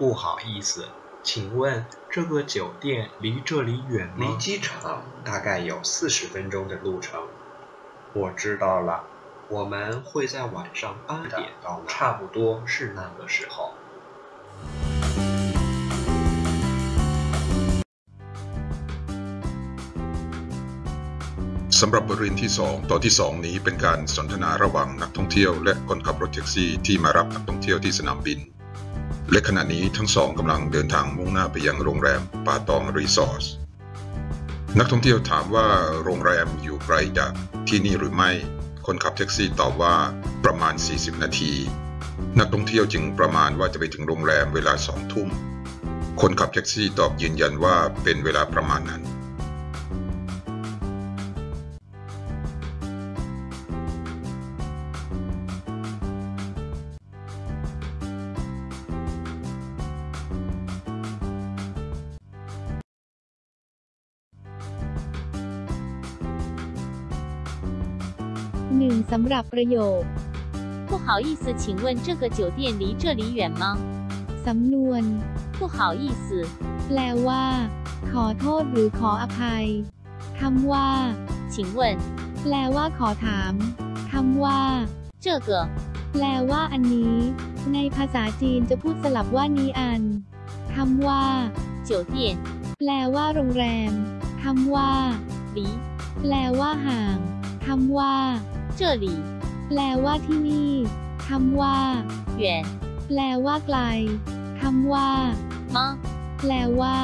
不好意思，请问这个酒店离这里远吗？离机场大概有四十分钟的路程。我知道了，我们会在晚上八点到，差不多是那个时候。 สำหรับบทเรียนที่ 2 ตอนที่ 2 นี้เป็นการสนทนาระหว่างนักท่องเที่ยวและคนขับรถแท็กซี่ที่มารับนักท่องเที่ยวที่สนามบิน และขณะนี้ทั้งสองกำลังเดินทางมุ่งหน้าไปยังโรงแรมป่าตองรีสอร์ทนักท่องเที่ยวถามว่าโรงแรมอยู่ไกลจากที่นี่หรือไม่ คนขับแท็กซี่ตอบว่าประมาณ 40 นาที นักท่องเที่ยวจึงประมาณว่าจะไปถึงโรงแรมเวลาสองทุ่ม คนขับแท็กซี่ตอบยืนยันว่าเป็นเวลาประมาณนั้น หนึ่งสำหรับประโยค 不好意思，请问这个酒店离这里远吗？ สำนวน 不好意思， แปลว่า ขอโทษหรือขออภัยคำว่า 请问 แปลว่าขอถามคำว่า 这个 แปลว่าอันนี้ ในภาษาจีนจะพูดสลับว่านี้อันคำว่า 酒店 แปลว่าโรงแรมคำว่า 离 แปลว่าห่างคำว่า 这里 แปลว่าที่นี่คำว่า 远 แปลว่าไกลคำว่า 吗？ แปลว่า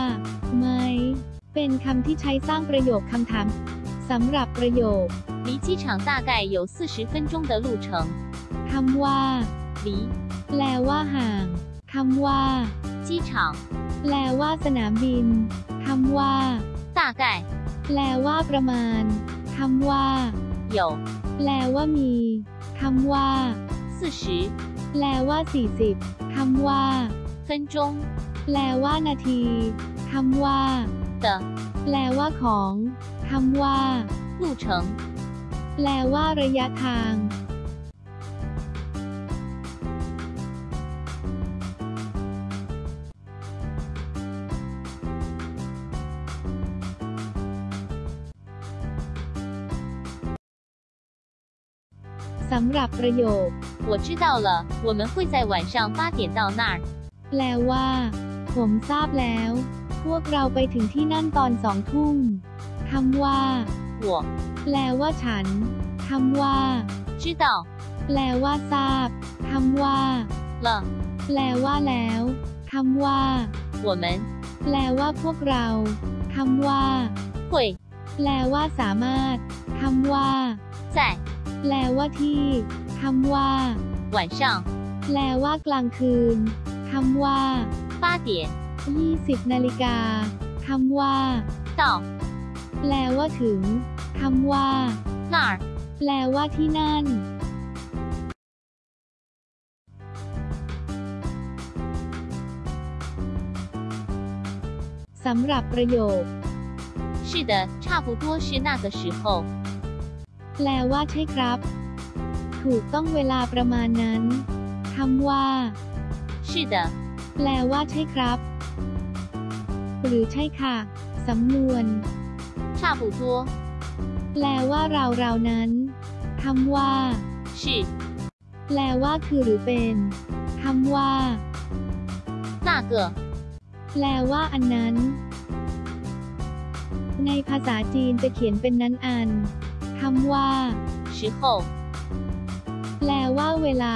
ไหม เป็นคำที่ใช้สร้างประโยคคำถามสำหรับประโยค 离机场大概有四十分钟的路程。 คำว่า 离 แปลว่าห่างคำว่า 机场 แปลว่าสนามบินคำว่า 大概 แปลว่าประมาณคำว่า 有 แปลว่ามีคำว่า 四十 แปลว่า 40คำว่า 分钟 แปลว่านาทีคำว่า 的 แปลว่าของคำว่า 路程。 แปลว่าระยะทาง สำหรับประโยค 我知道了，我们会在晚上八点到那儿。 แปลว่า ผมทราบแล้ว พวกเราไปถึงที่นั่นตอนสองทุ่มคำว่า 我 แปลว่าฉันคำว่า 知道 แปลว่าทราบคำว่า 了， แปลว่าแล้วคำว่า 我们 แปลว่าพวกเราคำว่า 会 แปลว่าสามารถคำว่า 在 แปลว่าที่คำว่า 晚上 แปลว่ากลางคืนคำว่า 八点20นาฬิกาคำว่า 到 แปลว่าถึงคำว่า 那儿。 แปลว่าที่นั่น สำหรับประโยค 是的，差不多是那个时候。 แปลว่าใช่ครับ ถูกต้องเวลาประมาณนั้นคำว่า 是的， แปลว่าใช่ครับ หรือใช่ค่ะ สำนวน 差不多 แปลว่าเราเรานั้นคำว่า 是 แปลว่าคือหรือเป็นคำว่า 那个 แปลว่าอันนั้น ในภาษาจีนจะเขียนเป็นนั้นอัน คำว่า时候，แปลว่าเวลา